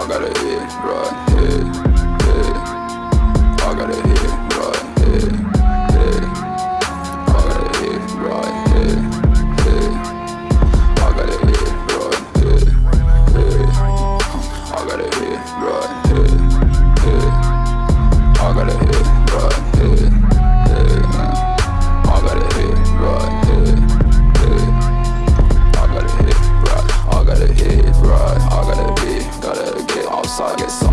I gotta eat, right? I guess. so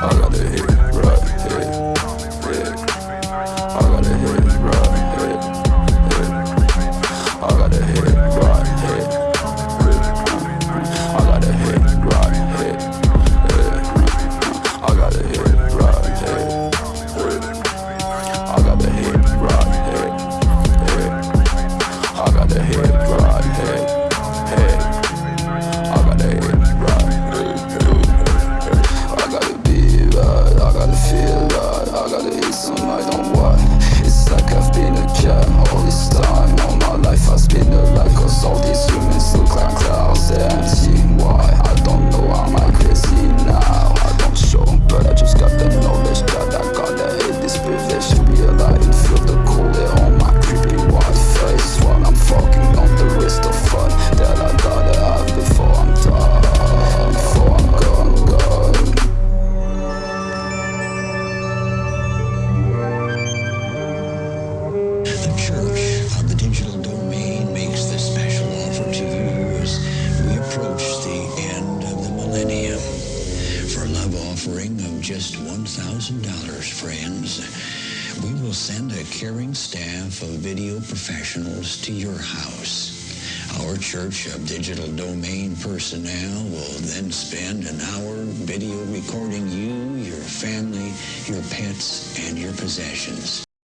I gotta hit right. just $1,000, friends, we will send a caring staff of video professionals to your house. Our Church of Digital Domain personnel will then spend an hour video recording you, your family, your pets, and your possessions.